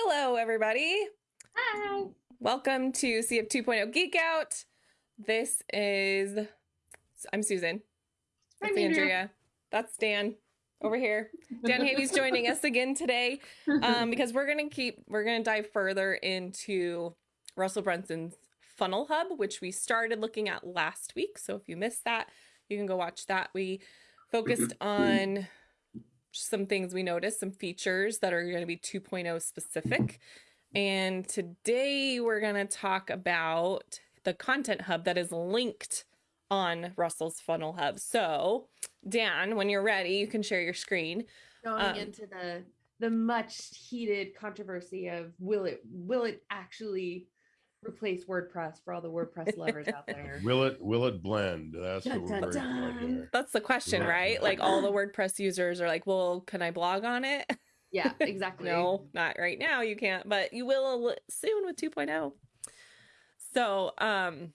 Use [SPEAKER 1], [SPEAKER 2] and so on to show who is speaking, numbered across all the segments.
[SPEAKER 1] Hello, everybody.
[SPEAKER 2] Hi.
[SPEAKER 1] Welcome to CF 2.0 Geek Out. This is, I'm Susan. That's
[SPEAKER 2] I'm Andrea.
[SPEAKER 1] Andrea. That's Dan over here. Dan Havey's joining us again today um, because we're going to keep, we're going to dive further into Russell Brunson's Funnel Hub, which we started looking at last week. So if you missed that, you can go watch that. We focused on some things we noticed, some features that are going to be 2.0 specific. And today we're going to talk about the content hub that is linked on Russell's Funnel Hub. So, Dan, when you're ready, you can share your screen.
[SPEAKER 2] Going
[SPEAKER 1] Um,
[SPEAKER 2] into the the much heated controversy of will it will it actually replace WordPress for all the WordPress lovers out there?
[SPEAKER 3] Will it will it blend? That's
[SPEAKER 2] Dun,
[SPEAKER 3] what we're
[SPEAKER 2] dun, dun.
[SPEAKER 3] here.
[SPEAKER 1] That's the question,
[SPEAKER 3] Right.
[SPEAKER 1] right? Like all the WordPress users are like, well, can I blog on it?
[SPEAKER 2] Yeah, exactly.
[SPEAKER 1] No, not right now. You can't, but you will soon with 2.0. So, um,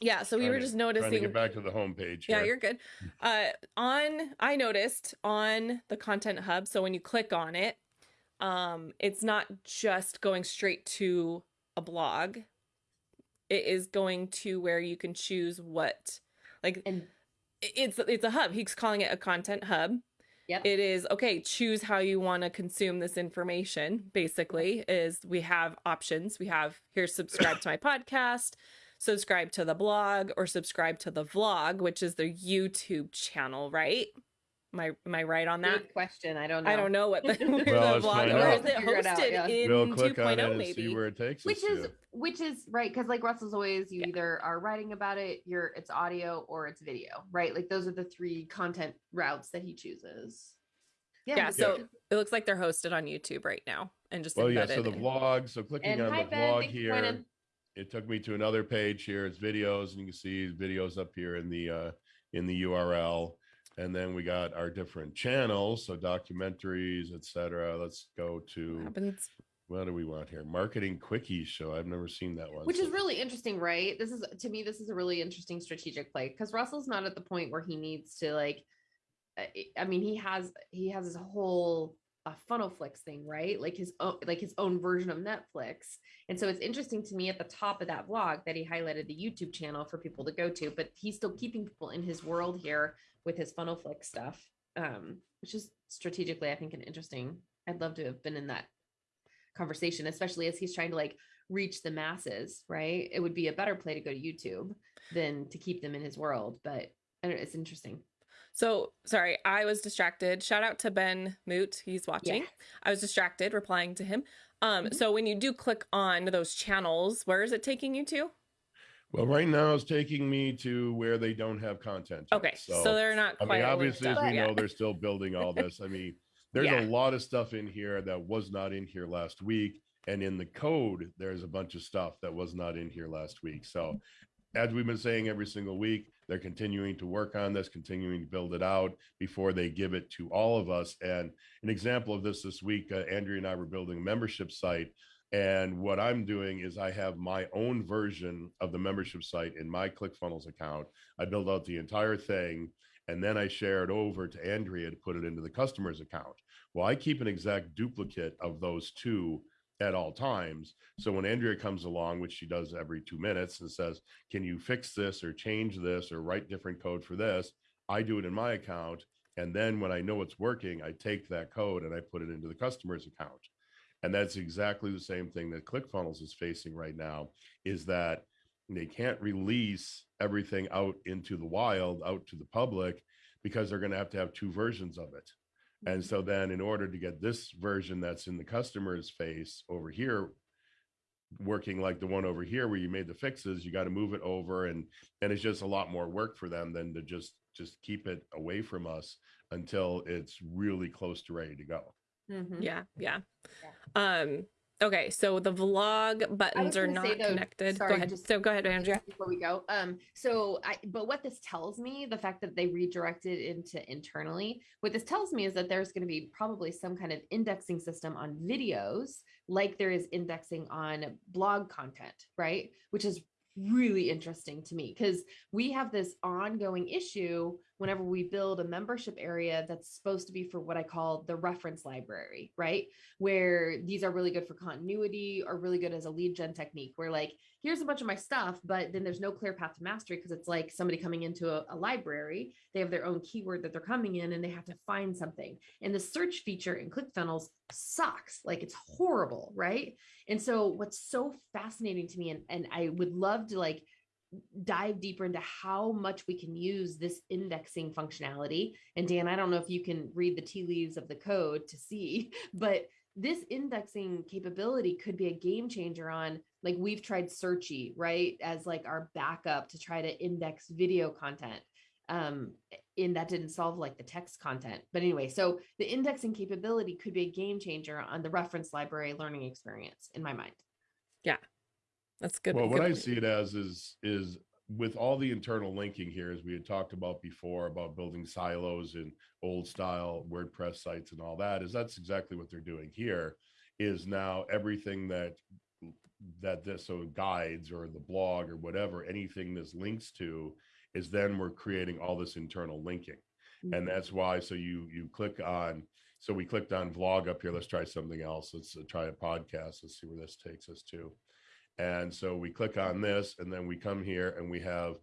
[SPEAKER 1] yeah, so we
[SPEAKER 3] Trying
[SPEAKER 1] were
[SPEAKER 3] to-
[SPEAKER 1] just
[SPEAKER 3] Trying to
[SPEAKER 1] noticing.
[SPEAKER 3] get back to the homepage.
[SPEAKER 1] Yeah,
[SPEAKER 3] here.
[SPEAKER 1] you're good. Uh, on I noticed on the content hub, so when you click on it, um, it's not just going straight to a blog. It is going to where you can choose what, like
[SPEAKER 2] And
[SPEAKER 1] it's it's a hub. He's calling it a content hub.
[SPEAKER 2] Yep.
[SPEAKER 1] It is okay. Choose how you want to consume this information. Basically, is we have options. We have here subscribe to my podcast, subscribe to the blog, or subscribe to the vlog, which is the YouTube channel. Right? Am I am I right on that?
[SPEAKER 2] good question. I don't know.
[SPEAKER 1] I don't know what the, where
[SPEAKER 3] Well,
[SPEAKER 1] the
[SPEAKER 3] let's
[SPEAKER 1] vlog or is it
[SPEAKER 2] Figure it out,
[SPEAKER 1] hosted
[SPEAKER 2] yeah.
[SPEAKER 1] in
[SPEAKER 3] We'll click on
[SPEAKER 1] 2.0
[SPEAKER 3] it and
[SPEAKER 1] maybe?
[SPEAKER 3] see where it takes
[SPEAKER 2] Which is
[SPEAKER 3] to.
[SPEAKER 2] which is right because like Russell's always you
[SPEAKER 1] Yeah.
[SPEAKER 2] either are writing about it, you're it's audio or it's video, right? Like those are the three content routes that he chooses.
[SPEAKER 1] yeah,
[SPEAKER 2] but
[SPEAKER 1] so
[SPEAKER 2] good.
[SPEAKER 1] it looks like they're hosted on YouTube right now and just
[SPEAKER 3] Well, yeah. So the
[SPEAKER 1] in-
[SPEAKER 3] vlog. So clicking
[SPEAKER 2] And
[SPEAKER 3] on the
[SPEAKER 2] Ben,
[SPEAKER 3] vlog here,
[SPEAKER 2] joining.
[SPEAKER 3] it took me to another page here. It's videos, and you can see videos up here in the uh, in the URL. And then we got our different channels, so documentaries, etc. Let's go to
[SPEAKER 1] happens.
[SPEAKER 3] what do we want here? Marketing quickie show. I've never seen that one.
[SPEAKER 2] which is really interesting right this is to me this is a really interesting strategic play because russell's not at the point where he needs to like uh, i mean he has he has his whole uh, FunnelFlix thing right like his own like his own version of netflix and so it's interesting to me at the top of that vlog that he highlighted the youtube channel for people to go to but he's still keeping people in his world here with his funnel flick stuff um which is strategically i think an interesting i'd love to have been in that conversation especially as he's trying to like reach the masses, right? It would be a better play to go to YouTube than to keep them in his world. But know, it's interesting.
[SPEAKER 1] So sorry, I was distracted. Shout out to Ben Moot. He's watching.
[SPEAKER 2] Yeah.
[SPEAKER 1] I was distracted replying to him. Um,
[SPEAKER 2] Mhm.
[SPEAKER 1] so when you do click on those channels, where is it taking you to?
[SPEAKER 3] Well, right now it's taking me to where they don't have content. yet.
[SPEAKER 1] Okay, so, they're not
[SPEAKER 3] I
[SPEAKER 1] quite
[SPEAKER 3] mean, obviously, as we know, they're still building all this. I mean, there's
[SPEAKER 1] Yeah.
[SPEAKER 3] a lot of stuff in here that was not in here last week. And in the code, there's a bunch of stuff that was not in here last week. So, as we've been saying every single week, they're continuing to work on this, continuing to build it out before they give it to all of us. And an example of this this week, uh, Andrea and I were building a membership site. And what I'm doing is I have my own version of the membership site in my ClickFunnels account. I build out the entire thing and then I share it over to Andrea to put it into the customer's account. Well, I keep an exact duplicate of those two at all times. So when Andrea comes along, which she does every two minutes and says, Can you fix this or change this or write different code for this? I do it in my account. And then when I know it's working, I take that code and I put it into the customer's account. And that's exactly the same thing that ClickFunnels is facing right now is that they can't release everything out into the wild, out to the public, because they're going to have to have two versions of it. And mm-hmm. so then in order to get this version that's in the customer's face over here working like the one over here where you made the fixes, you got to move it over and and it's just a lot more work for them than to just just keep it away from us until it's really close to ready to go.
[SPEAKER 2] Mhm.
[SPEAKER 1] Yeah, yeah. Um, okay, so the vlog buttons are not
[SPEAKER 2] say, though,
[SPEAKER 1] connected.
[SPEAKER 2] sorry,
[SPEAKER 1] go ahead.
[SPEAKER 2] just-
[SPEAKER 1] so go ahead, Andrea.
[SPEAKER 2] Before we go, um, so I, but what this tells me, the fact that they redirected into internally, what this tells me is that there's going to be probably some kind of indexing system on videos, like there is indexing on blog content, right? Which is really interesting to me because we have this ongoing issue whenever we build a membership area that's supposed to be for what I call the reference library, right? Where these are really good for continuity or really good as a lead gen technique, where like, here's a bunch of my stuff, but then there's no clear path to mastery because it's like somebody coming into a, a, library, they have their own keyword that they're coming in and they have to find something. And the search feature in ClickFunnels sucks, like it's horrible, right? And so what's so fascinating to me, and, and I would love to like dive deeper into how much we can use this indexing functionality. And Dan, I don't know if you can read the tea leaves of the code to see, but this indexing capability could be a game changer on like we've tried Searchie right? As like our backup to try to index video content. Um, and that didn't solve like the text content. But anyway, so the indexing capability could be a game changer on the reference library learning experience in my mind.
[SPEAKER 1] That's good.
[SPEAKER 3] Well,
[SPEAKER 1] good
[SPEAKER 3] what I
[SPEAKER 1] point.
[SPEAKER 3] see it as is is with all the internal linking here, as we had talked about before, about building silos and old style WordPress sites and all that, is that's exactly what they're doing here. Is now everything that that this so guides or the blog or whatever, anything this links to, is then we're creating all this internal linking,
[SPEAKER 2] Mm-hmm.
[SPEAKER 3] and that's why. So you you click on. So we clicked on vlog up here. Let's try something else. Let's uh, try a podcast. Let's see where this takes us to. And so we click on this and then we come here and we have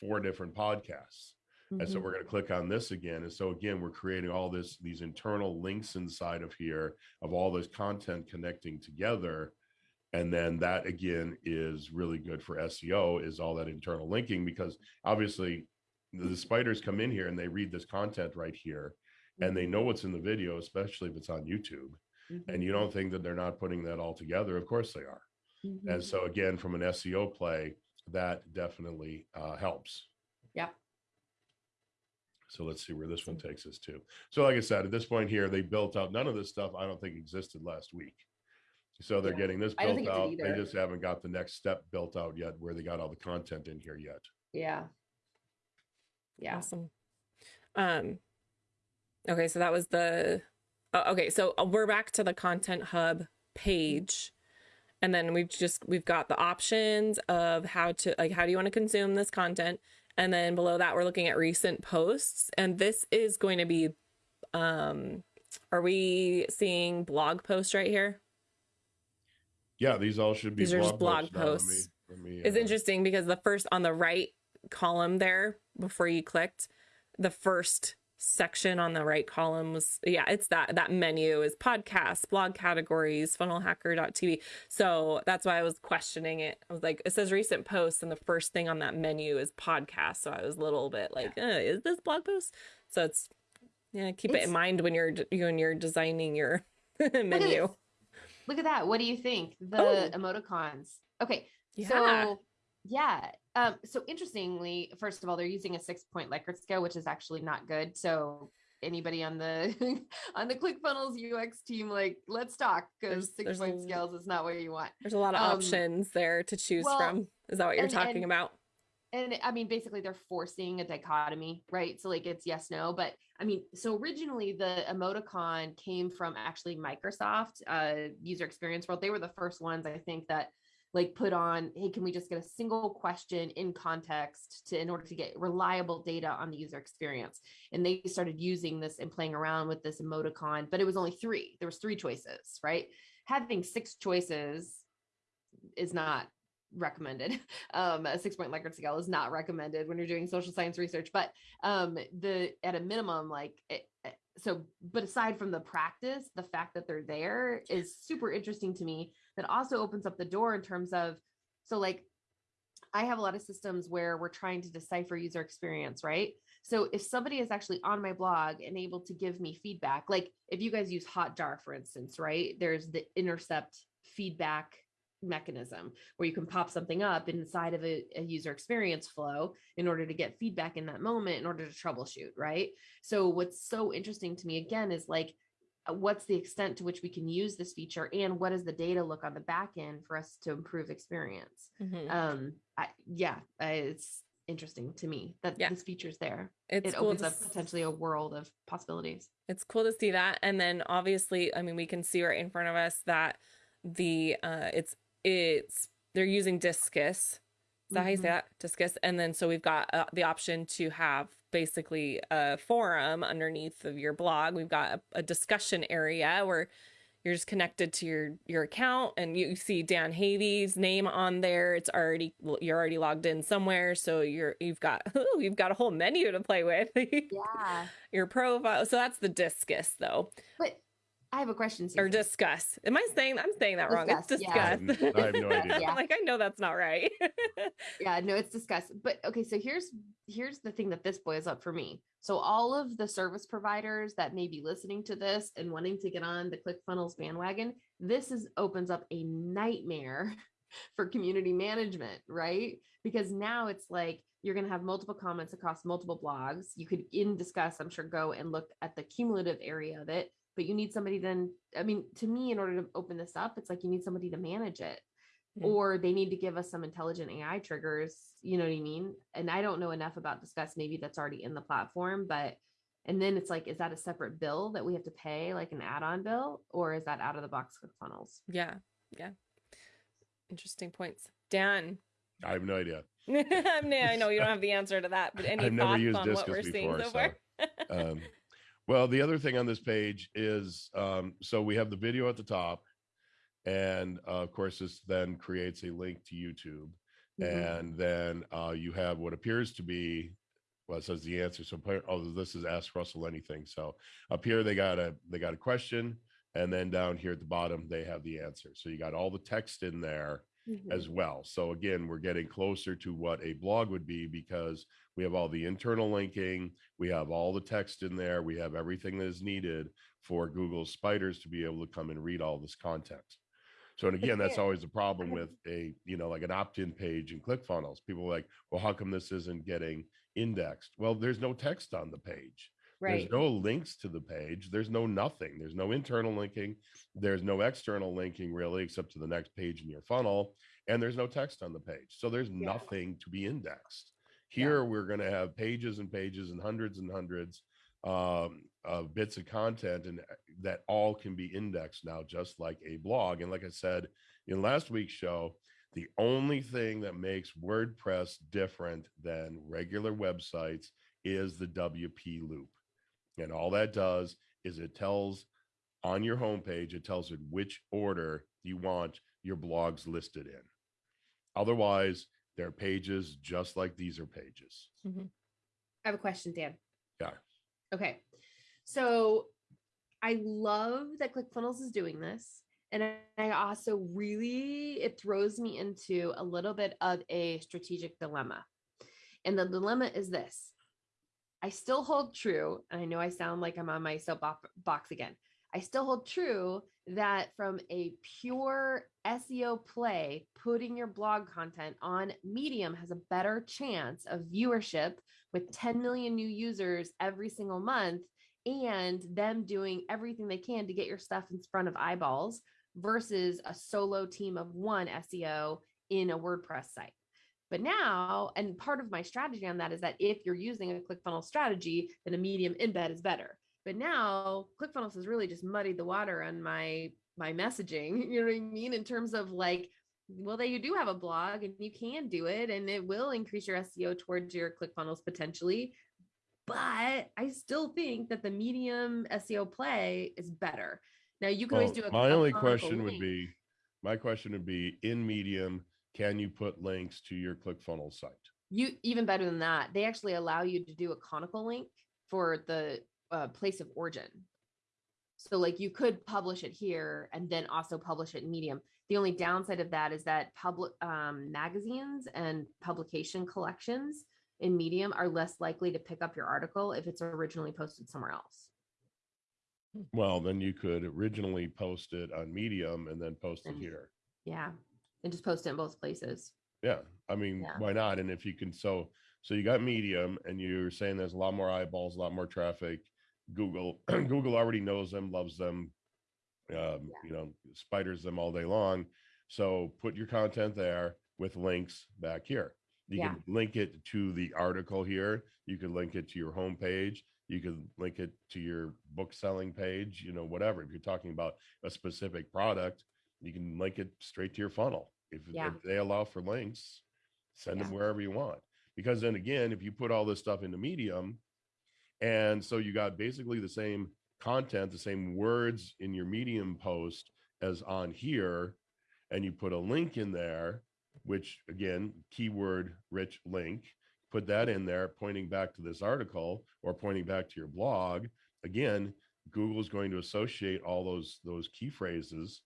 [SPEAKER 3] four different podcasts. And so
[SPEAKER 2] Mhm.
[SPEAKER 3] we're going to click on this again. And so again, we're creating all this, these internal links inside of here of all this content connecting together. And then that again is really good for SEO is all that internal linking because obviously the spiders come in here and they read this content right here and they know what's in the video, especially if it's on YouTube.
[SPEAKER 2] Mhm.
[SPEAKER 3] And you don't think that they're not putting that all together. Of course they are.
[SPEAKER 2] Mhm.
[SPEAKER 3] And so again, from an SEO play, that definitely uh, helps.
[SPEAKER 2] Yeah.
[SPEAKER 3] So let's see where this one takes us to. So like I said, at this point here, they built out, none of this stuff I don't think existed last week. So they're
[SPEAKER 2] Yeah.
[SPEAKER 3] getting this built
[SPEAKER 2] think it did
[SPEAKER 3] out. They just haven't got the next step built out yet where they got all the content in here yet.
[SPEAKER 2] Yeah. Yeah.
[SPEAKER 1] Awesome. Um, okay, so that was the. Oh, okay, so uh, we're back to the Content Hub page, and then we've just we've got the options of how to like how do you want to consume this content, and then below that we're looking at recent posts, and this is going to be, um, are we seeing blog posts right here?
[SPEAKER 3] Yeah, these all should be
[SPEAKER 1] These are just blog
[SPEAKER 3] blog Now, let me-
[SPEAKER 1] posts.
[SPEAKER 3] let me,
[SPEAKER 1] It's
[SPEAKER 3] uh,
[SPEAKER 1] interesting because the first on the right column there before you clicked, the first section on the right column was yeah, it's that that menu is podcasts, blog categories, funnelhacker.tv. So that's why I was questioning it. I was like, it says recent posts, and the first thing on that menu is podcast. So I was a little bit like, uh, is this blog post? So it's yeah, keep it in mind when you're when you're designing your menu.
[SPEAKER 2] this. Look at that. What do you think? The
[SPEAKER 1] Oh.
[SPEAKER 2] emoticons. Okay.
[SPEAKER 1] Yeah.
[SPEAKER 2] So yeah. Um, so interestingly, first of all, they're using a six point Likert scale, which is actually not good. So anybody on the on the ClickFunnels UX team, like, let's talk because six
[SPEAKER 1] there's
[SPEAKER 2] point
[SPEAKER 1] l-
[SPEAKER 2] scales is not what you want.
[SPEAKER 1] There's a lot of
[SPEAKER 2] Um,
[SPEAKER 1] options there to choose
[SPEAKER 2] well,
[SPEAKER 1] from. Is that what you're
[SPEAKER 2] and-
[SPEAKER 1] talking
[SPEAKER 2] and-
[SPEAKER 1] about?
[SPEAKER 2] and I mean, basically, they're forcing a dichotomy, right? So, like, it's yes, no. But I mean, so originally the emoticon came from actually Microsoft, uh, User Experience World. They were the first ones, I think, that like put on, hey, can we just get a single question in context to in order to get reliable data on the user experience? And they started using this and playing around with this emoticon, but it was only three. There was three choices, right? Having six choices is not recommended. Um, a six point Likert scale is not recommended when you're doing social science research, but um, the at a minimum, like it, so. But aside from the practice, the fact that they're there is super interesting to me. That also opens up the door in terms of so like I have a lot of systems where we're trying to decipher user experience, right? So if somebody is actually on my blog and able to give me feedback, like if you guys use Hotjar, for instance, right? There's the intercept feedback mechanism where you can pop something up inside of a, a user experience flow in order to get feedback in that moment in order to troubleshoot, right? So what's so interesting to me again is like uh, what's the extent to which we can use this feature and what does the data look on the back end for us to improve experience
[SPEAKER 1] Mhm.
[SPEAKER 2] um I, yeah it's interesting to me that
[SPEAKER 1] Yeah.
[SPEAKER 2] this feature's there
[SPEAKER 1] It's
[SPEAKER 2] it
[SPEAKER 1] cool
[SPEAKER 2] opens up
[SPEAKER 1] s-
[SPEAKER 2] potentially a world of possibilities
[SPEAKER 1] it's cool to see that and then obviously i mean we can see right in front of us that the uh it's it's they're using Disqus is that how you say
[SPEAKER 2] Mhm.
[SPEAKER 1] that Disqus and then so we've got uh, the option to have basically a forum underneath of your blog. We've got a, a discussion area where you're just connected to your your account and you see Dan Havey's name on there. It's already you're already logged in somewhere, so you're you've got ooh, you've got a whole menu to play with.
[SPEAKER 2] Yeah.
[SPEAKER 1] your profile. So that's the Disqus though.
[SPEAKER 2] But I have a question.
[SPEAKER 1] Or discuss. Am I saying I'm saying that wrong? It's
[SPEAKER 2] Discuss, yeah.
[SPEAKER 1] discuss.
[SPEAKER 3] Mm, I have no idea.
[SPEAKER 2] Yeah.
[SPEAKER 1] like I know that's not right.
[SPEAKER 2] yeah no it's Disqus. but okay so here's here's the thing that this boils up for me so all of the service providers that may be listening to this and wanting to get on the clickfunnels bandwagon this is opens up a nightmare for community management right because now it's like you're going to have multiple comments across multiple blogs you could in discuss i'm sure go and look at the cumulative area of it but you need somebody then i mean to me in order to open this up it's like you need somebody to manage it or they need to give us some intelligent AI triggers, you know what I mean? And I don't know enough about Disqus, maybe that's already in the platform, but and then it's like, is that a separate bill that we have to pay, like an add-on bill, or is that out of the box with funnels?
[SPEAKER 1] yeah. Yeah. Interesting points. Dan.
[SPEAKER 3] I have no idea.
[SPEAKER 1] I mean, I know you don't have the answer to that, but any
[SPEAKER 3] I've never
[SPEAKER 1] thoughts
[SPEAKER 3] used
[SPEAKER 1] on what we're seeing
[SPEAKER 3] before,
[SPEAKER 1] so
[SPEAKER 3] so,
[SPEAKER 1] far?
[SPEAKER 3] Um, well, the other thing on this page is um, so we have the video at the top, and uh, of course, this then creates a link to YouTube,
[SPEAKER 2] Mhm.
[SPEAKER 3] and then uh, you have what appears to be well, it says the answer. So, appa- oh, this is ask Russell anything. So up here they got a they got a question, and then down here at the bottom they have the answer. So you got all the text in there
[SPEAKER 2] Mhm.
[SPEAKER 3] as well. So again, we're getting closer to what a blog would be because we have all the internal linking, we have all the text in there, we have everything that is needed for Google spiders to be able to come and read all this content. So and again, that's always a problem with a, you know, like an opt-in page in ClickFunnels. People are like, well, how come this isn't getting indexed? Well, there's no text on the page.
[SPEAKER 2] Right.
[SPEAKER 3] There's no links to the page. There's no nothing. There's no internal linking. There's no external linking really, except to the next page in your funnel. And there's no text on the page. So there's
[SPEAKER 2] Yeah.
[SPEAKER 3] nothing to be indexed. Here, we're going to have pages and pages and hundreds and hundreds um, of bits of content and uh, that all can be indexed now, just like a blog. And like I said in last week's show, the only thing that makes WordPress different than regular websites is the WP loop. And all that does is it tells on your homepage, it tells it which order you want your blogs listed in. Otherwise, they're pages just like these are pages. Mm-hmm.
[SPEAKER 2] I have a question, Dan.
[SPEAKER 3] Yeah.
[SPEAKER 2] Okay. So I love that ClickFunnels is doing this. And I- I also really, it throws me into a little bit of a strategic dilemma. And the dilemma is this I still hold true, and I know I sound like I'm on my soapbox again. I still hold true that from a pure SEO play, putting your blog content on Medium has a better chance of viewership with 10 million new users every single month and them doing everything they can to get your stuff in front of eyeballs versus a solo team of one SEO in a WordPress site. But now, and part of my strategy on that is that if you're using a ClickFunnels strategy, then a medium embed is better. But now ClickFunnels has really just muddied the water on my my messaging. You know what I mean? In terms of like, well, that you do have a blog and you can do it, and it will increase your SEO towards your ClickFunnels potentially. But I still think that the medium SEO play is better. Now you can always do a
[SPEAKER 3] my only question would be, my question would be in Medium, can you put links to your ClickFunnels site?
[SPEAKER 2] you even better than that they actually allow you to do a conical link for the uh, place of origin so like you could publish it here and then also publish it in medium the only downside of that is that public um, magazines and publication collections in medium are less likely to pick up your article if it's originally posted somewhere else
[SPEAKER 3] Well, then you could originally post it on Medium and then post it here.
[SPEAKER 2] yeah and just post it in both places
[SPEAKER 3] Yeah, I mean,
[SPEAKER 2] Yeah.
[SPEAKER 3] why not? And if you can, so so you got Medium, and you're saying there's a lot more eyeballs, a lot more traffic. Google Google already knows them, loves them, um, you know, spiders them all day long. So put your content there with links back here. You
[SPEAKER 2] Yeah.
[SPEAKER 3] can link it to the article here. You can link it to your homepage. You can link it to your book selling page. You know, whatever. If you're talking about a specific product, you can link it straight to your funnel. If,
[SPEAKER 2] Yeah.
[SPEAKER 3] if they allow for links, send them wherever you want. because then again, if you put all this stuff into Medium, and so you got basically the same content, the same words in your Medium post as on here, and you put a link in there, which again, keyword rich link, put that in there, pointing back to this article or pointing back to your blog. Again, Google's going to associate all those those key phrases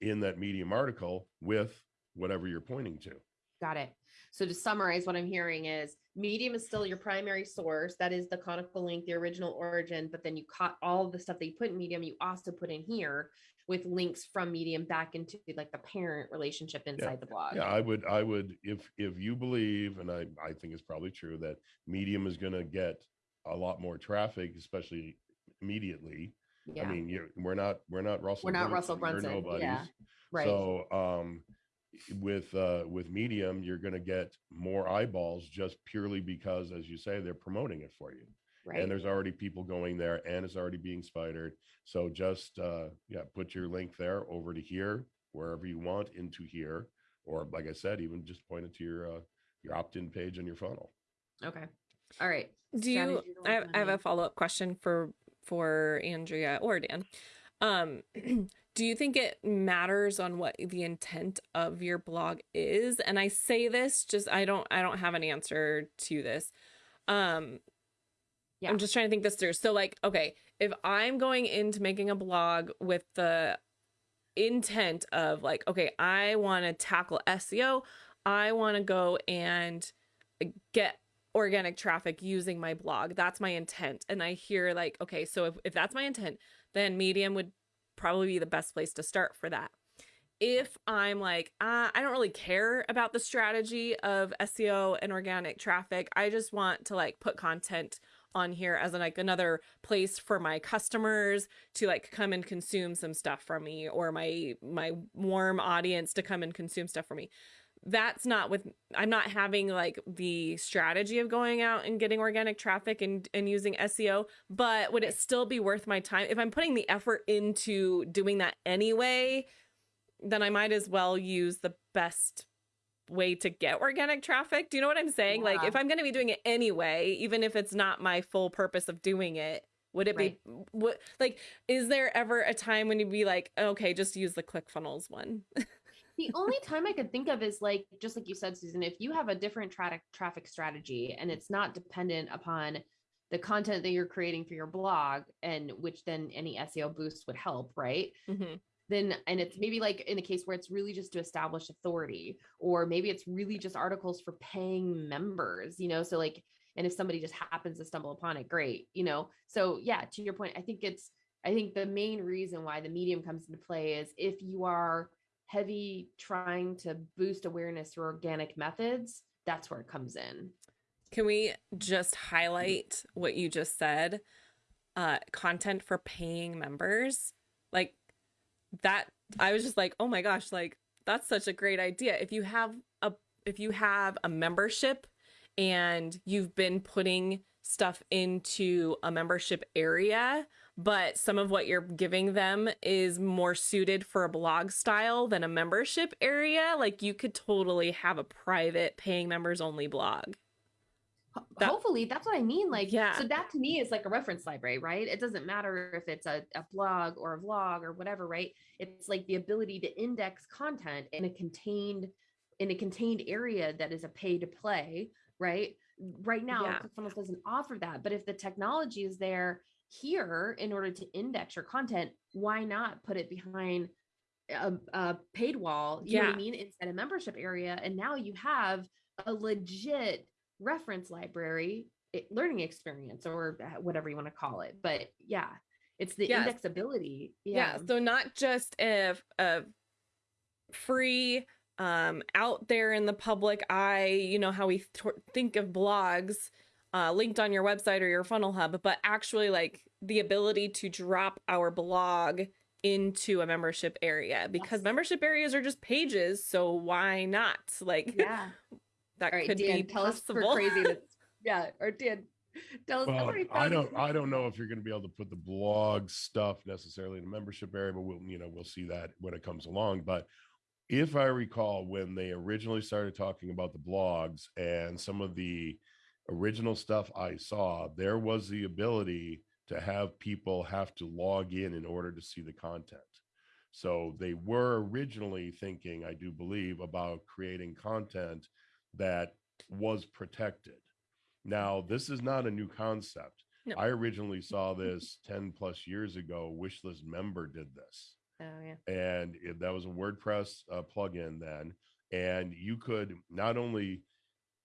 [SPEAKER 3] in that Medium article with whatever you're pointing to.
[SPEAKER 2] Got it. So to summarize, what I'm hearing is Medium is still your primary source. That is the conical link, the original origin. But then you caught all the stuff that you put in Medium, you also put in here with links from Medium back into like the parent relationship inside the blog.
[SPEAKER 3] Yeah, I would, I would, if if you believe, and I I think it's probably true that Medium is going to get a lot more traffic, especially immediately.
[SPEAKER 2] Yeah.
[SPEAKER 3] I mean, you're, we're not we're not Russell.
[SPEAKER 2] We're not Russell
[SPEAKER 3] Brunson, we're
[SPEAKER 2] Brunson, yeah, right.
[SPEAKER 3] So um with uh with medium you're going to get more eyeballs just purely because as you say they're promoting it for you
[SPEAKER 2] right.
[SPEAKER 3] and there's already people going there and it's already being spidered so just uh yeah put your link there over to here wherever you want into here or like i said even just point it to your uh your opt-in page on your funnel
[SPEAKER 2] okay. All right.
[SPEAKER 1] Do you?
[SPEAKER 2] Strategy to
[SPEAKER 1] I have, I have a follow up question for for Andrea or Dan. Um, do you think it matters on what the intent of your blog is? And I say this just I don't I don't have an answer to this. Um,
[SPEAKER 2] Yeah.
[SPEAKER 1] I'm just trying to think this through. So like, okay, if I'm going into making a blog with the intent of like, okay, I want to tackle SEO, I want to go and get organic traffic using my blog. That's my intent. And I hear like, okay, so if, if that's my intent, then Medium would probably be the best place to start for that. If I'm like, uh, I don't really care about the strategy of SEO and organic traffic, I just want to like put content on here as like another place for my customers to like come and consume some stuff from me or my my warm audience to come and consume stuff from me that's not with i'm not having like the strategy of going out and getting organic traffic and, and using seo but would it still be worth my time? If i'm putting the effort into doing that anyway then i might as well use the best way to get organic traffic. Do you know what i'm saying? Like if i'm going to be doing it anyway even if it's not my full purpose of doing it would it be what like is there ever a time when you'd be like okay just use the clickfunnels one
[SPEAKER 2] the only time I could think of is like, just like you said, Susan, if you have a different traffic traffic strategy and it's not dependent upon the content that you're creating for your blog and which then any SEO boost would help, right?
[SPEAKER 1] Mhm.
[SPEAKER 2] Then, and it's maybe like in a case where it's really just to establish authority, or maybe it's really just articles for paying members, you know? So, like, and if somebody just happens to stumble upon it, great, you know? So, yeah, to your point, I think it's, I think the main reason why the medium comes into play is if you are heavy trying to boost awareness through organic methods, that's where it comes in.
[SPEAKER 1] Can we just highlight what you just said? Uh, content for paying members. Like that, I was just like, oh my gosh, like that's such a great idea. If you have a if you have a membership and you've been putting stuff into a membership area, but some of what you're giving them is more suited for a blog style than a membership area, like you could totally have a private paying members only blog. That-
[SPEAKER 2] Hopefully, that's what I mean. Like,
[SPEAKER 1] Yeah.
[SPEAKER 2] so that to me is like a reference library, right? It doesn't matter if it's a, a blog or a vlog or whatever, right? It's like the ability to index content in a contained in a contained area that is a pay to play, right? Right now,
[SPEAKER 1] Yeah.
[SPEAKER 2] ClickFunnels doesn't offer that, but if the technology is there here in order to index your content, why not put it behind a, a paid wall? You know what
[SPEAKER 1] Yeah.
[SPEAKER 2] I mean? Inside a membership area, and now you have a legit reference library eh, learning experience or uh, whatever you want to call it but yeah it's the
[SPEAKER 1] Yes.
[SPEAKER 2] indexability
[SPEAKER 1] yeah,
[SPEAKER 2] yeah,
[SPEAKER 1] so not just a, a free um out there in the public eye you know how we th- think of blogs uh linked on your website or your funnel hub but actually like the ability to drop our blog into a membership area because
[SPEAKER 2] Yes.
[SPEAKER 1] membership areas are just pages so why not like
[SPEAKER 2] yeah
[SPEAKER 1] that
[SPEAKER 2] all right
[SPEAKER 1] could
[SPEAKER 2] dan
[SPEAKER 1] be
[SPEAKER 2] tell us
[SPEAKER 1] possible
[SPEAKER 2] for craziness yeah or dan tell us I've
[SPEAKER 3] Well, I don't. I don't know if you're going to be able to put the blog stuff necessarily in the membership area, but we'll, you know, we'll see that when it comes along. But if I recall, when they originally started talking about the blogs and some of the original stuff I saw, there was the ability to have people have to log in in order to see the content. So they were originally thinking, I do believe, about creating content that was protected. Now, this is not a new concept.
[SPEAKER 1] No.
[SPEAKER 3] I originally saw this 10 plus years ago. Wishlist member did this
[SPEAKER 2] Oh yeah.
[SPEAKER 3] and it, that was a WordPress uh, plugin then. And you could not only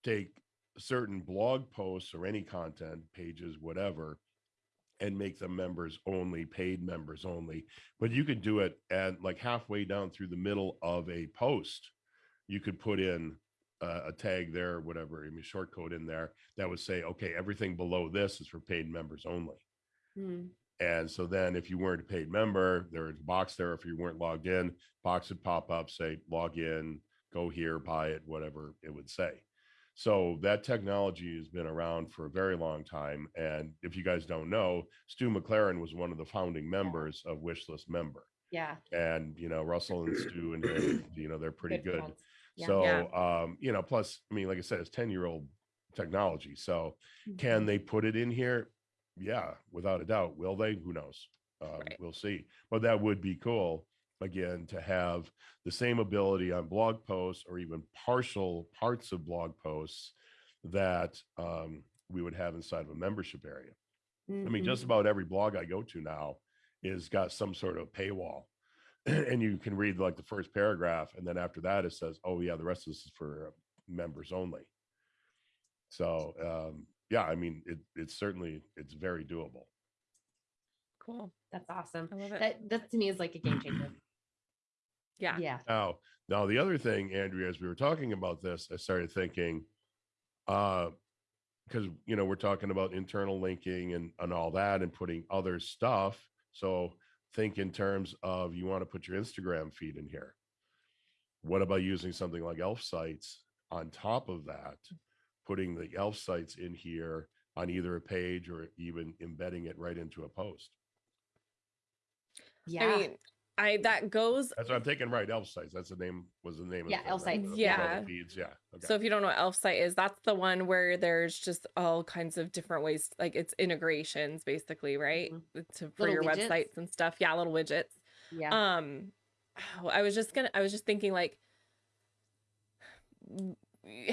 [SPEAKER 3] take certain blog posts or any content pages, whatever, and make them members only, paid members only, but you could do it at like halfway down through the middle of a post. You could put in uh, a tag there, whatever, I mean, short code in there that would say, okay, everything below this is for paid members only.
[SPEAKER 2] Hmm.
[SPEAKER 3] And so then if you weren't a paid member, there was a box there. If you weren't logged in, box would pop up, say, log in, go here, buy it, whatever it would say. So that technology has been around for a very long time. And if you guys don't know, Stu McLaren was one of the founding members of Wishlist member.
[SPEAKER 2] Yeah.
[SPEAKER 3] And, you know, Russell and Stu and you know, they're pretty good.
[SPEAKER 2] friends. Yeah.
[SPEAKER 3] So,
[SPEAKER 1] Yeah.
[SPEAKER 3] um, you know, plus, I mean, like I said, it's 10 year old technology. So
[SPEAKER 2] Mm-hmm.
[SPEAKER 3] can they put it in here? Yeah, without a doubt. Will they? Who knows? Um,
[SPEAKER 1] Right.
[SPEAKER 3] We'll see. But that would be cool again to have the same ability on blog posts or even partial parts of blog posts that um, we would have inside of a membership area. I mean, just
[SPEAKER 2] Mhm.
[SPEAKER 3] about every blog I go to now is got some sort of paywall. and you can read like the first paragraph, and then after that it says, "Oh yeah, the rest of this is for uh, members only." So um, yeah, I mean, it, it's certainly it's very doable.
[SPEAKER 1] Cool.
[SPEAKER 2] That's awesome.
[SPEAKER 1] I love it.
[SPEAKER 2] That that to me is like a game changer.
[SPEAKER 1] Yeah.
[SPEAKER 2] Yeah.
[SPEAKER 3] Now, now the other thing, Andrea, as we were talking about this, I started thinking, uh, because you know we're talking about internal linking and and all that, and putting other stuff. So think in terms of you want to put your Instagram feed in here. What about using something like Elfsights on top of that? Putting the Elfsights in here on either a page or even embedding it right into a post.
[SPEAKER 2] Yeah.
[SPEAKER 1] I mean, I that goes
[SPEAKER 3] That's what I'm taking. Right, Elfsights. That's the name. Was the name?
[SPEAKER 2] Yeah,
[SPEAKER 3] of the
[SPEAKER 2] Elf
[SPEAKER 3] thing, right?
[SPEAKER 2] Sites.
[SPEAKER 3] The- the
[SPEAKER 1] Yeah.
[SPEAKER 3] feeds. Yeah. Okay.
[SPEAKER 1] So if you don't know what Elfsight is, that's the one where there's just all kinds of different ways, like it's integrations basically, right?
[SPEAKER 2] Mhm.
[SPEAKER 1] To, for
[SPEAKER 2] Little
[SPEAKER 1] your
[SPEAKER 2] widgets.
[SPEAKER 1] websites and stuff. Yeah, little widgets.
[SPEAKER 2] yeah.
[SPEAKER 1] Um, oh, I was just gonna, I was just thinking like, w-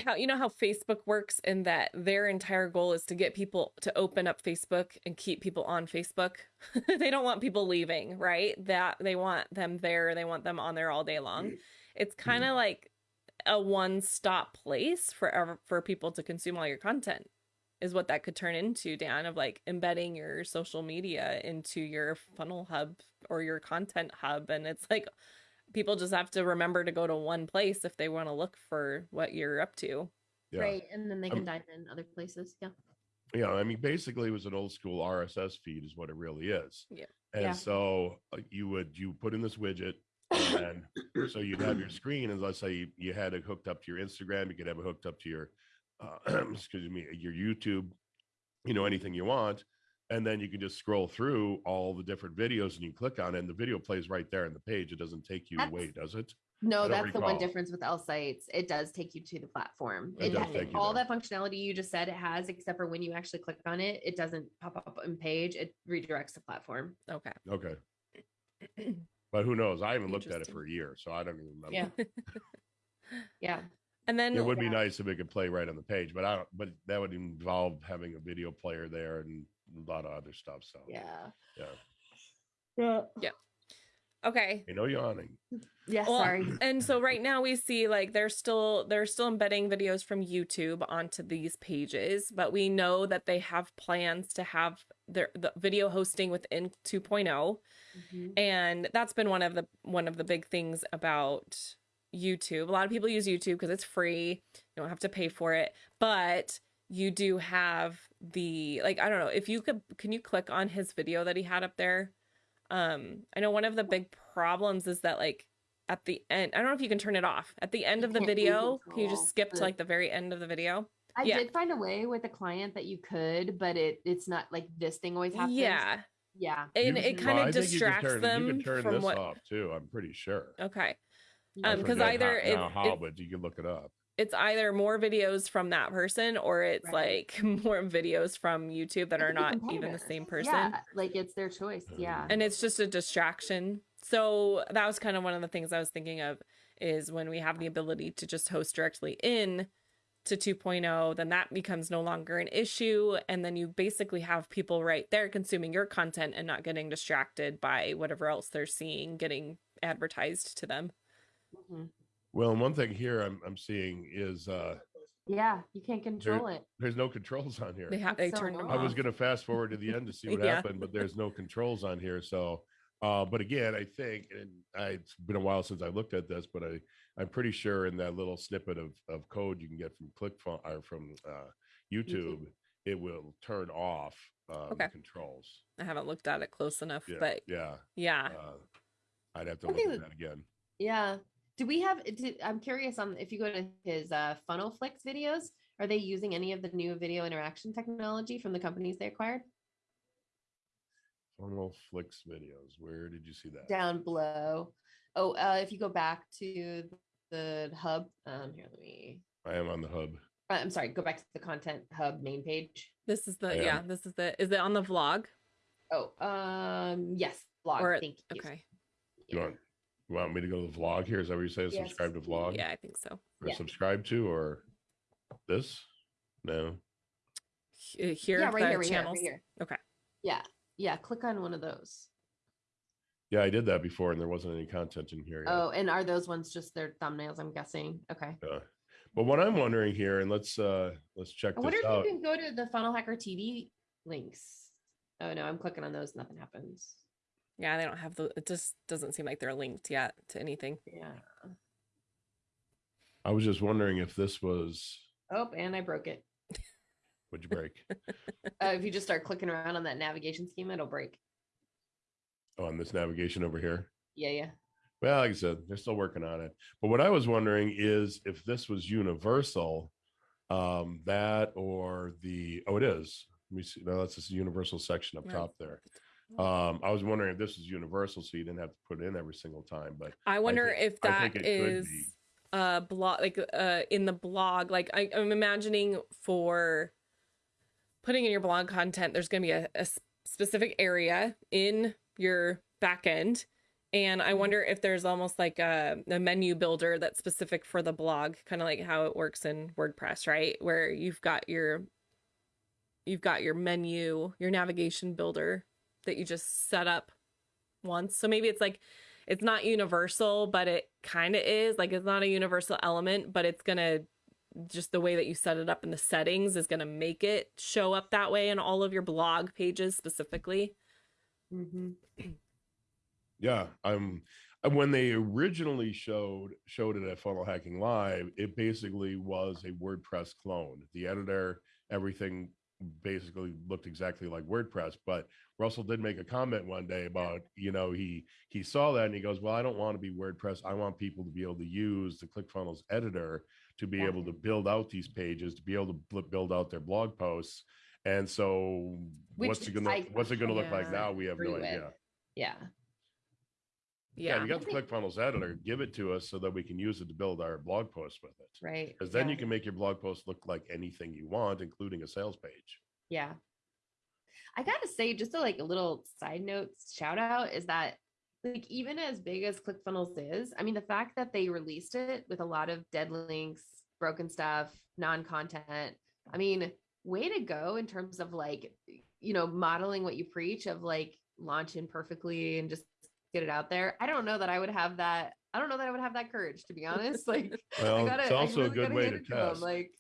[SPEAKER 1] how you know how Facebook works in that their entire goal is to get people to open up Facebook and keep people on Facebook. they don't want people leaving, right? That they want them there. They want them on there all day long. Mm-hmm. It's mm-hmm. kind of like a one-stop place for for people to consume all your content is what that could turn into dan of like embedding your social media into your funnel hub or your content hub and it's like people just have to remember to go to one place if they want to look for what you're up to
[SPEAKER 3] yeah.
[SPEAKER 2] Right. And then they can
[SPEAKER 3] Um,
[SPEAKER 2] dive in other places. Yeah.
[SPEAKER 3] Yeah. I mean, basically, it was an old school RSS feed, is what it really is.
[SPEAKER 1] Yeah.
[SPEAKER 3] And
[SPEAKER 2] Yeah.
[SPEAKER 3] so uh, you would you put in this widget, and so you'd have your screen, and let's say you, you had it hooked up to your Instagram, you could have it hooked up to your, uh, excuse me, your YouTube, you know, anything you want, and then you can just scroll through all the different videos, and you click on it, and the video plays right there in the page. It doesn't take you away, does it?
[SPEAKER 2] No,
[SPEAKER 3] don't
[SPEAKER 2] that's the one difference with L sites. It does take you to the platform.
[SPEAKER 3] It
[SPEAKER 2] It
[SPEAKER 3] does take you
[SPEAKER 2] all
[SPEAKER 3] there.
[SPEAKER 2] that functionality you just said it has, except for when you actually click on it, it doesn't pop up on page. It redirects the platform.
[SPEAKER 1] okay
[SPEAKER 3] Okay. But who knows? I haven't looked at it for a year, so I don't even remember.
[SPEAKER 2] Yeah. yeah.
[SPEAKER 1] and then
[SPEAKER 3] It would be nice if it could play right on the page, but I don't, but that would involve having a video player there and a lot of other stuff. So,
[SPEAKER 2] Yeah.
[SPEAKER 3] yeah.
[SPEAKER 2] Yeah.
[SPEAKER 1] okay
[SPEAKER 3] You know, yawning.
[SPEAKER 2] Yeah.
[SPEAKER 1] Well,
[SPEAKER 2] sorry.
[SPEAKER 1] and so right now we see like they're still they're still embedding videos from YouTube onto these pages, but we know that they have plans to have their the video hosting within 2.0
[SPEAKER 2] Mhm.
[SPEAKER 1] and that's been one of the one of the big things about YouTube. A lot of people use YouTube because it's free. You don't have to pay for it, but you do have the like I don't know, if you could can you click on his video that he had up there? Um I know one of the big problems is that like at the end, I don't know if you can turn it off. At the end
[SPEAKER 2] You
[SPEAKER 1] of the video, can you just skip to like the very end of the video?
[SPEAKER 2] I
[SPEAKER 1] yeah.
[SPEAKER 2] did find a way with a client that you could, but it it's not like this thing always happens.
[SPEAKER 1] Yeah.
[SPEAKER 2] Yeah.
[SPEAKER 1] And
[SPEAKER 3] You-
[SPEAKER 1] it kind
[SPEAKER 3] I
[SPEAKER 1] of
[SPEAKER 3] think
[SPEAKER 1] distracts
[SPEAKER 3] turn-
[SPEAKER 1] them
[SPEAKER 3] You can turn
[SPEAKER 1] from
[SPEAKER 3] this
[SPEAKER 1] what
[SPEAKER 3] off too. I'm pretty sure.
[SPEAKER 1] Okay.
[SPEAKER 3] I
[SPEAKER 1] Um, 'cause
[SPEAKER 3] forget
[SPEAKER 1] either
[SPEAKER 3] how, now
[SPEAKER 1] it-
[SPEAKER 3] how,
[SPEAKER 1] it-
[SPEAKER 3] but you can look it up.
[SPEAKER 1] It's either more videos from that person or it's
[SPEAKER 2] Right.
[SPEAKER 1] like more videos from YouTube that
[SPEAKER 2] It
[SPEAKER 1] are not even the same person.
[SPEAKER 2] Yeah, like it's their choice. Yeah.
[SPEAKER 1] and it's just a distraction. So that was kind of one of the things I was thinking of is when we have the ability to just host directly in to 2.0, then that becomes no longer an issue. And then you basically have people right there consuming your content and not getting distracted by whatever else they're seeing getting advertised to them.
[SPEAKER 2] Mhm.
[SPEAKER 3] Well, and one thing here I'm I'm seeing is uh
[SPEAKER 2] Yeah, you can't control it.
[SPEAKER 3] there's no controls on here.
[SPEAKER 1] They have
[SPEAKER 2] That's
[SPEAKER 1] they
[SPEAKER 2] so
[SPEAKER 1] turned them
[SPEAKER 3] I was
[SPEAKER 1] off.
[SPEAKER 3] gonna fast forward to the end to see what
[SPEAKER 1] Yeah.
[SPEAKER 3] happened, but there's no controls on here. So, uh, but again, I think, and I, it's been a while since I looked at this, but I, I'm pretty sure in that little snippet of, of code you can get from ClickFunnels or from uh, YouTube, it will turn off um,
[SPEAKER 1] Okay.
[SPEAKER 3] the controls.
[SPEAKER 1] I haven't looked at it close enough,
[SPEAKER 3] Yeah,
[SPEAKER 1] but
[SPEAKER 3] yeah.
[SPEAKER 1] yeah.
[SPEAKER 3] Uh, I'd have to
[SPEAKER 2] I
[SPEAKER 3] look
[SPEAKER 2] think
[SPEAKER 3] at
[SPEAKER 2] that-
[SPEAKER 3] that again.
[SPEAKER 2] Yeah. Do we have? Did, I'm curious on if you go to his uh, FunnelFlix videos, are they using any of the new video interaction technology from the companies they acquired?
[SPEAKER 3] Funnel Flicks videos. Where did you see that?
[SPEAKER 2] Down below. Oh, uh, if you go back to the hub, um, here, let me.
[SPEAKER 3] I am on the hub.
[SPEAKER 2] uh, I'm sorry. Go back to the content hub main page.
[SPEAKER 1] This is the yeah, this is the is it on the vlog?
[SPEAKER 2] Oh, um, yes, vlog.
[SPEAKER 1] Or
[SPEAKER 2] Thank you.
[SPEAKER 1] Okay.
[SPEAKER 3] You
[SPEAKER 2] Yeah.
[SPEAKER 3] Want, you want me to go to the vlog here? Is that what you say?
[SPEAKER 2] Yes.
[SPEAKER 3] Subscribe to vlog?
[SPEAKER 1] Yeah, I think so.
[SPEAKER 3] Or
[SPEAKER 2] Yeah.
[SPEAKER 3] subscribe to or this? No.
[SPEAKER 1] Here,
[SPEAKER 2] yeah, right
[SPEAKER 1] the
[SPEAKER 2] here, right here,
[SPEAKER 1] channels.
[SPEAKER 2] right here.
[SPEAKER 1] Okay.
[SPEAKER 2] Yeah, yeah. Click on one of those.
[SPEAKER 3] Yeah, I did that before and there wasn't any content in here. yet.
[SPEAKER 2] Oh, and are those ones just their thumbnails? I'm guessing. Okay.
[SPEAKER 3] Yeah. But what I'm wondering here, and let's uh let's check
[SPEAKER 2] I wonder if
[SPEAKER 3] out.
[SPEAKER 2] you can go to the Funnel Hacker TV links. Oh no, I'm clicking on those. Nothing happens.
[SPEAKER 1] Yeah, they don't have the. It just doesn't seem like they're linked yet to anything.
[SPEAKER 2] Yeah.
[SPEAKER 3] I was just wondering if this was
[SPEAKER 2] Oh, and I broke it.
[SPEAKER 3] would you break?
[SPEAKER 2] Uh, if you just start clicking around on that navigation scheme, it'll break.
[SPEAKER 3] oh, on this navigation over here.
[SPEAKER 2] Yeah, yeah.
[SPEAKER 3] Well, like I said, they're still working on it. But what I was wondering is if this was universal, um, that or the oh, it is. Let me see. No, that's this universal section up
[SPEAKER 1] Right.
[SPEAKER 3] top there. Um, I was wondering if this is universal, so you didn't have to put it in every single time. But
[SPEAKER 1] I wonder if
[SPEAKER 3] I
[SPEAKER 1] that
[SPEAKER 3] think it could
[SPEAKER 1] uh blog like uh in the blog. Like I, I'm imagining for putting in your blog content, there's going to be a specific area in your back end. And I wonder if there's almost like a, a menu builder that's specific for the blog, kind of like how it works in WordPress, right? Where you've got your you've got your menu, your navigation builder that you just set up once. So maybe it's like it's not universal, but it kind of is. Like it's not a universal element, but it's going to just the way that you set it up in the settings is going to make it show up that way in all of your blog pages specifically.
[SPEAKER 2] Mm-hmm.
[SPEAKER 3] Yeah, I'm. uh, When they originally showed showed it at Funnel Hacking Live, it basically was a WordPress clone. The editor, everything basically looked exactly like WordPress. But Russell did make a comment one day about, you know, he he saw that and he goes, "Well, I don't want to be WordPress. I want people to be able to use the ClickFunnels editor to be
[SPEAKER 2] Yeah.
[SPEAKER 3] able to build out these pages, to be able to bl- build out their blog posts." And so, what's it gonna
[SPEAKER 2] I
[SPEAKER 3] what's it gonna look like now? We have no
[SPEAKER 2] agree with.
[SPEAKER 3] idea.
[SPEAKER 2] Yeah.
[SPEAKER 3] Yeah,
[SPEAKER 1] Yeah.
[SPEAKER 3] you got the ClickFunnels editor. Give it to us so that we can use it to build our blog posts with it.
[SPEAKER 2] Right.
[SPEAKER 3] Because then
[SPEAKER 2] yeah.
[SPEAKER 3] you can make your blog post look like anything you want, including a sales page.
[SPEAKER 2] Yeah. I gotta say, just a like a little side note shout out is that like even as big as ClickFunnels is, I mean the fact that they released it with a lot of dead links, broken stuff, non-content, I mean, way to go in terms of like, you know, modeling what you preach of like launching perfectly and just get it out there. I don't know that I would have that. I don't know that I would have that courage to be honest. Like
[SPEAKER 3] Well,
[SPEAKER 2] I gotta,
[SPEAKER 3] it's also a good way to test.
[SPEAKER 2] Like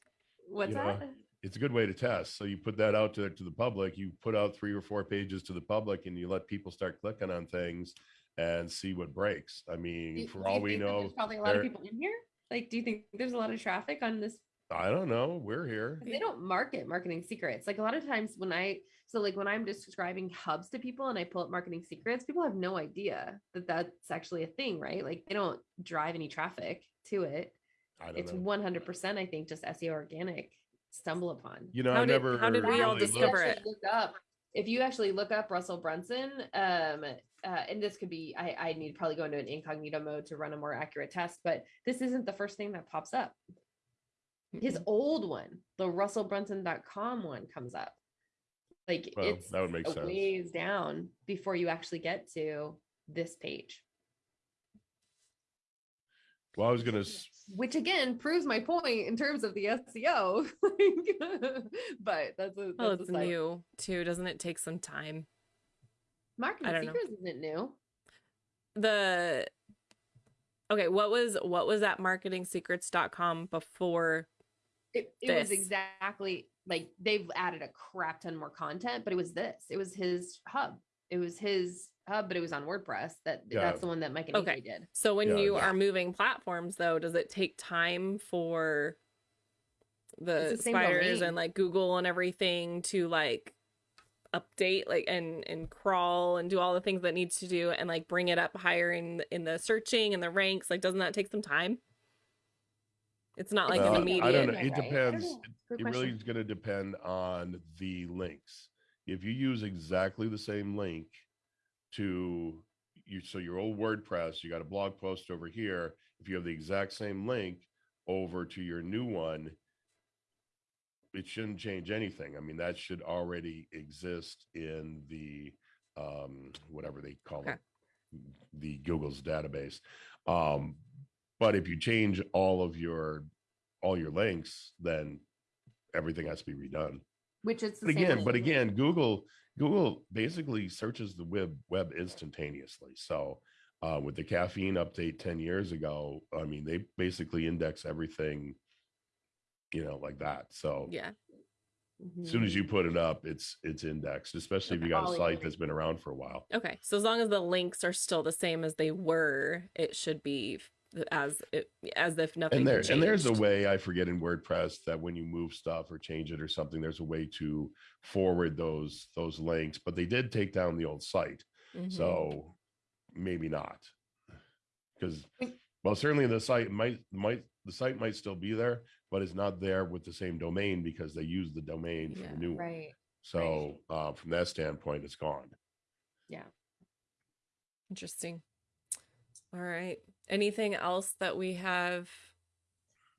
[SPEAKER 2] what's
[SPEAKER 3] You know,
[SPEAKER 2] that?
[SPEAKER 3] It's a good way to test. So you put that out to, to the public, you put out three or four pages to the public and you let people start clicking on things and see what breaks. I mean,
[SPEAKER 2] Do-
[SPEAKER 3] for
[SPEAKER 2] do
[SPEAKER 3] all we know,
[SPEAKER 2] there's probably a lot of people in here. Like, do you think there's a lot of traffic on this?
[SPEAKER 3] I don't know. We're here.
[SPEAKER 2] They don't market marketing secrets. Like a lot of times when I, so like when I'm describing hubs to people and I pull up marketing secrets, people have no idea that that's actually a thing, right? Like they don't drive any traffic to it.
[SPEAKER 3] I don't
[SPEAKER 2] It's
[SPEAKER 3] know.
[SPEAKER 2] 100%, I think, just SEO organic stumble upon.
[SPEAKER 3] You know,
[SPEAKER 1] How
[SPEAKER 3] I
[SPEAKER 1] did-
[SPEAKER 3] never.
[SPEAKER 1] how did we all
[SPEAKER 3] really looked-
[SPEAKER 1] discover it?
[SPEAKER 2] Look up if you actually look up Russell Brunson, um, uh, and this could be, I, I need to probably go into an incognito mode to run a more accurate test, but this isn't the first thing that pops up. His old one, the russellbrunson.com one comes up. Like
[SPEAKER 3] Well,
[SPEAKER 2] it's
[SPEAKER 3] that would make
[SPEAKER 2] a
[SPEAKER 3] sense.
[SPEAKER 2] ways down before you actually get to this page.
[SPEAKER 3] Well, I was gonna, s-
[SPEAKER 2] Which again proves my point in terms of the SEO. but that's a
[SPEAKER 1] Well,
[SPEAKER 2] that's
[SPEAKER 1] it's
[SPEAKER 2] a
[SPEAKER 1] new too, doesn't it take some time?
[SPEAKER 2] Marketing
[SPEAKER 1] don't know.
[SPEAKER 2] Secrets isn't new.
[SPEAKER 1] The okay, what was what was at marketingsecrets.com before
[SPEAKER 2] It, it was exactly like they've added a crap ton more content, but it was this. It was his hub. It was his hub, but it was on WordPress. That
[SPEAKER 3] Yeah.
[SPEAKER 2] that's the one that Mike and
[SPEAKER 1] Okay.
[SPEAKER 2] AJ did.
[SPEAKER 1] So when
[SPEAKER 3] Yeah,
[SPEAKER 1] you
[SPEAKER 3] yeah.
[SPEAKER 1] are moving platforms though, does it take time for the,
[SPEAKER 2] the
[SPEAKER 1] spiders
[SPEAKER 2] domain.
[SPEAKER 1] and like Google and everything to like update like and and crawl and do all the things that needs to do and like bring it up higher in in the searching and the ranks? Like doesn't that take some time? It's not like
[SPEAKER 3] Uh,
[SPEAKER 1] an immediate.
[SPEAKER 3] I don't know. It
[SPEAKER 2] right.
[SPEAKER 3] Depends.
[SPEAKER 2] know. Good
[SPEAKER 3] it really is going to depend on the links. If you use exactly the same link to you, so your old WordPress, you got a blog post over here. If you have the exact same link over to your new one, it shouldn't change anything. I mean, that should already exist in the um, whatever they call
[SPEAKER 1] Okay.
[SPEAKER 3] it, the Google's database. Um, but if you change all of your all your links, then everything has to be redone.
[SPEAKER 2] Which is
[SPEAKER 3] But again, but again, Google Google basically searches the web web instantaneously. So uh, with the caffeine update 10 years ago, I mean, they basically index everything, you know, like that. So
[SPEAKER 1] yeah.
[SPEAKER 3] as soon as you put it up, it's it's indexed, especially if you got a site that's been around for a while.
[SPEAKER 1] Okay. So as long as the links are still the same as they were, it should be f- as it, as if nothing
[SPEAKER 3] and there and there's a way I forget in WordPress that when you move stuff or change it or something, there's a way to forward those those links. But they did take down the old site,
[SPEAKER 1] Mhm.
[SPEAKER 3] so maybe not, because well, certainly the site might might the site might still be there, but it's not there with the same domain because they use the domain for
[SPEAKER 1] Yeah.
[SPEAKER 3] the new one.
[SPEAKER 2] Right.
[SPEAKER 3] So uh, from that standpoint, it's gone. Yeah.
[SPEAKER 1] Interesting. All right. Anything else that we have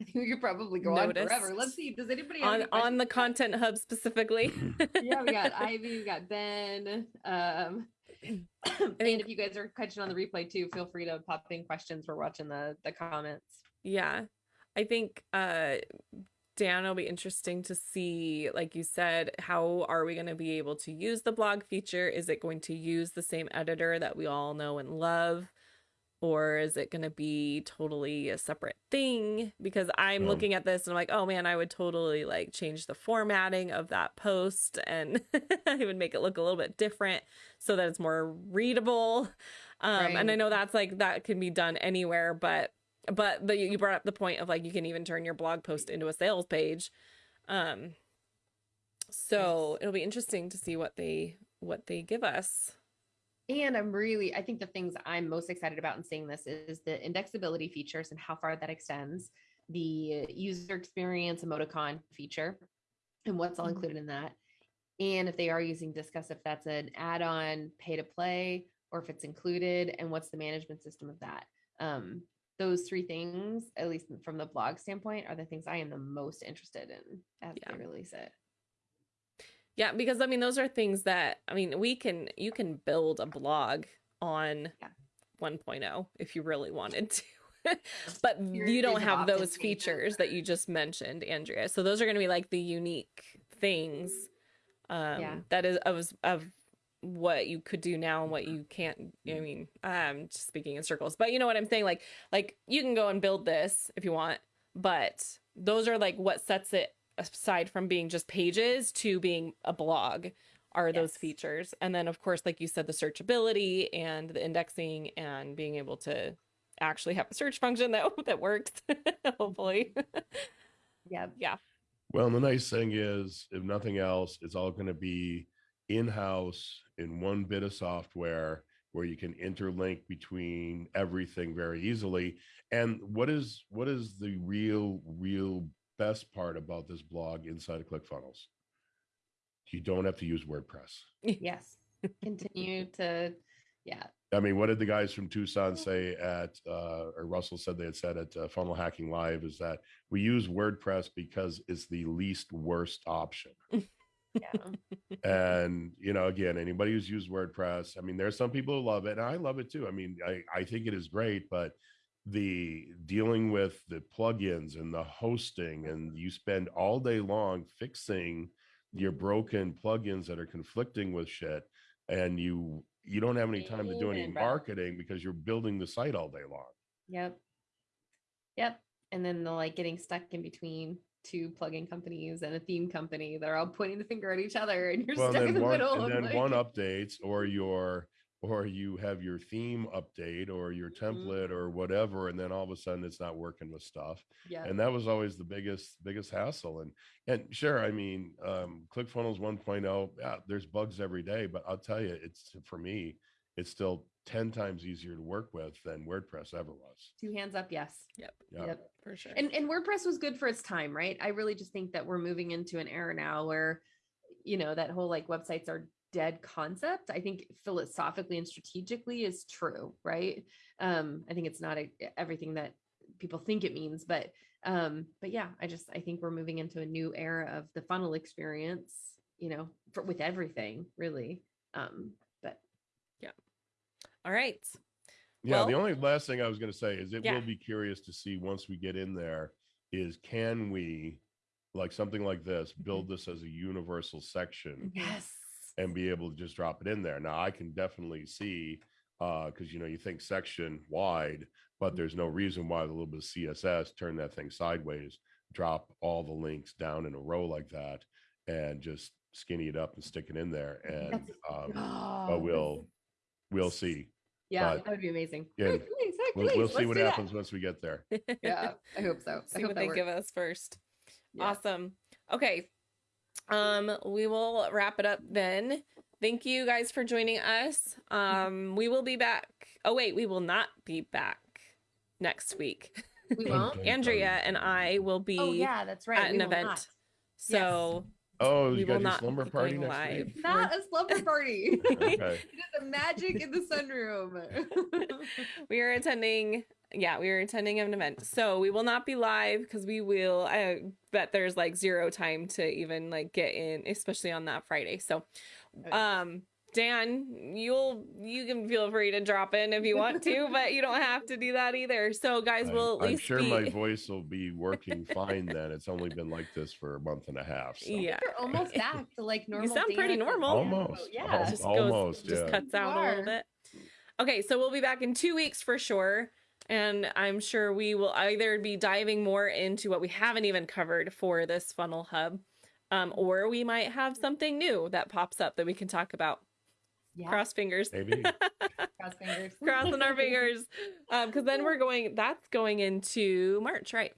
[SPEAKER 1] I think
[SPEAKER 2] we could probably go on forever. Let's see. Does anybody have
[SPEAKER 1] on
[SPEAKER 2] any
[SPEAKER 1] on the content hub specifically?
[SPEAKER 2] yeah, we got Ivy, we got Ben. Um, and
[SPEAKER 1] think-
[SPEAKER 2] if you guys are catching on the replay too, feel free to pop in questions. We're watching the the comments.
[SPEAKER 1] Yeah. I think uh Dan will be interesting to see, like you said, how are we going to be able to use the blog feature? Is it going to use the same editor that we all know and love? Or is it going to be totally a separate thing? Because I'm
[SPEAKER 3] Um,
[SPEAKER 1] looking at this and I'm like, oh man, I would totally like change the formatting of that post and I would make it look a little bit different so that it's more readable. Um, and I know that's like that can be done anywhere, but but the, you brought up the point of like you can even turn your blog post into a sales page. Um so it'll be interesting to see what they what they give us
[SPEAKER 2] And I'm really, I think the things I'm most excited about in seeing this is the indexability features and how far that extends, the user experience emoticon feature and what's all
[SPEAKER 1] Mhm.
[SPEAKER 2] included in that. And if they are using Disqus, if that's an add-on pay to play or if it's included and what's the management system of that. Um, those three things, at least from the blog standpoint, are the things I am the most interested in as
[SPEAKER 1] Yeah.
[SPEAKER 2] they release it.
[SPEAKER 1] Yeah because i mean those are things that i mean we can you can build a blog on
[SPEAKER 2] Yeah.
[SPEAKER 1] 1.0 if you really wanted to. But
[SPEAKER 2] Your
[SPEAKER 1] you don't have those features that you just mentioned andrea. So those are going to be like the unique things um
[SPEAKER 2] Yeah.
[SPEAKER 1] that is of of what you could do now and what you can't i mean i'm just speaking in circles. But you know what i'm saying? Like like you can go and build this if you want but those are like what sets it aside from being just pages to being a blog are those features and then of course like you said the searchability and the indexing and being able to actually have a search function that that works hopefully
[SPEAKER 2] Yeah.
[SPEAKER 1] yeah
[SPEAKER 3] Well, and the nice thing is, if nothing else, it's all going to be in-house in one bit of software where you can interlink between everything very easily. And what is what is the real real best part about this blog inside of ClickFunnels? you don't have to use WordPress.
[SPEAKER 2] yes. Continue to, yeah.
[SPEAKER 3] I mean, what did the guys from Tucson say at, uh, or Russell said they had said at uh, Funnel Hacking Live is that we use WordPress because it's the least worst option.
[SPEAKER 2] Yeah.
[SPEAKER 3] and you know again anybody who's used wordpress i mean there's some people who love it and i love it too i mean i i think it is great but the dealing with the plugins and the hosting and you spend all day long fixing your mm-hmm. broken plugins that are conflicting with shit and you you don't have any time to do any marketing because you're building the site all day long
[SPEAKER 2] Yep. Yep. And then the like getting stuck in between two plugin companies and a theme company that are all pointing the finger at each other and you're
[SPEAKER 3] well
[SPEAKER 2] stuck in the
[SPEAKER 3] one
[SPEAKER 2] middle.
[SPEAKER 3] and then one updates or your or you have your theme update or your
[SPEAKER 2] Mm-hmm.
[SPEAKER 3] template or whatever and then all of a sudden it's not working with stuff
[SPEAKER 2] Yeah.
[SPEAKER 3] and that was always the biggest biggest hassle and and sure i mean um clickfunnels 1.0 yeah there's bugs every day but i'll tell you it's for me it's still 10 times easier to work with than wordpress ever was
[SPEAKER 2] Two hands up, yes.
[SPEAKER 1] Yep,
[SPEAKER 3] yeah
[SPEAKER 2] Yep.
[SPEAKER 1] for sure.
[SPEAKER 2] And and WordPress was good for its time, right? I really just think that we're moving into an era now where, you know, that whole like websites are dead concept. I think philosophically and strategically is true, right? Um, I think it's not a, everything that people think it means, but um, but yeah, I just I think we're moving into a new era of the funnel experience, you know, for, with everything really. Um, but yeah.
[SPEAKER 1] All right.
[SPEAKER 3] Yeah, the only last thing I was going to say is it
[SPEAKER 1] Yeah.
[SPEAKER 3] will be curious to see once we get in there is can we like something like this build this as a universal section
[SPEAKER 2] yes,
[SPEAKER 3] and be able to just drop it in there. Now I can definitely see uh because you know you think section wide, but there's no reason why the little bit of CSS turn that thing sideways, drop all the links down in a row like that, and just skinny it up and stick it in there. And um,
[SPEAKER 2] Oh,
[SPEAKER 3] but we'll we'll see.
[SPEAKER 2] yeah,
[SPEAKER 3] but-
[SPEAKER 2] that would be amazing.
[SPEAKER 3] Yeah,
[SPEAKER 2] Hercules,
[SPEAKER 3] We'll, we'll see what
[SPEAKER 2] do that.
[SPEAKER 3] happens once we get there.
[SPEAKER 2] Yeah, I hope so. I
[SPEAKER 1] See
[SPEAKER 2] hope
[SPEAKER 1] what they
[SPEAKER 2] works.
[SPEAKER 1] give us first.
[SPEAKER 2] Yeah.
[SPEAKER 1] Awesome. Okay. Um, we will wrap it up then. Thank you guys for joining us. Um, we will be back. Oh wait, we will not be back next week.
[SPEAKER 2] We won't.
[SPEAKER 1] Andrea and I will be
[SPEAKER 2] Oh yeah, that's right.
[SPEAKER 1] at
[SPEAKER 2] we
[SPEAKER 1] an
[SPEAKER 2] will
[SPEAKER 1] event.
[SPEAKER 2] not.
[SPEAKER 1] So
[SPEAKER 3] Oh,
[SPEAKER 1] We
[SPEAKER 3] you
[SPEAKER 1] will
[SPEAKER 3] got your
[SPEAKER 1] not
[SPEAKER 3] slumber party next
[SPEAKER 1] live.
[SPEAKER 3] week?
[SPEAKER 2] Not a slumber party.
[SPEAKER 3] Okay.
[SPEAKER 2] it is a magic in the sunroom.
[SPEAKER 1] we are attending yeah we were attending an event so we will not be live because we will i bet there's like zero time to even like get in especially on that friday so um dan you'll you can feel free to drop in if you want to but you don't have to do that either so guys
[SPEAKER 3] I'm-
[SPEAKER 1] will at
[SPEAKER 3] I'm sure
[SPEAKER 1] be
[SPEAKER 3] my voice will be working fine then. It's only been like this for a month and a half. So.
[SPEAKER 1] yeah
[SPEAKER 2] You're almost back to like normal.
[SPEAKER 1] You sound pretty normal.
[SPEAKER 3] Almost.
[SPEAKER 2] Yeah.
[SPEAKER 3] Al-
[SPEAKER 1] just
[SPEAKER 3] almost,
[SPEAKER 1] goes, just
[SPEAKER 3] yeah.
[SPEAKER 1] cuts out a little bit. Okay, so we'll be back in two weeks for sure. And I'm sure we will either be diving more into what we haven't even covered for this funnel hub, um, or we might have something new that pops up that we can talk about.
[SPEAKER 2] Yeah.
[SPEAKER 1] Cross fingers.
[SPEAKER 3] Maybe.
[SPEAKER 2] Cross fingers.
[SPEAKER 1] Crossing our fingers. Because then we're going, that's going into March, right?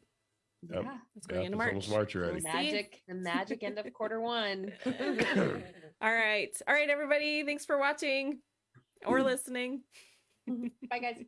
[SPEAKER 3] Yep.
[SPEAKER 2] Yeah.
[SPEAKER 1] It's going
[SPEAKER 3] Yeah,
[SPEAKER 1] into
[SPEAKER 3] it's
[SPEAKER 1] March.
[SPEAKER 3] almost March
[SPEAKER 1] We'll
[SPEAKER 3] already.
[SPEAKER 1] see.
[SPEAKER 2] Magic, the magic end of quarter one.
[SPEAKER 1] All right. All right, everybody. Thanks for watching or listening.
[SPEAKER 2] Bye, guys.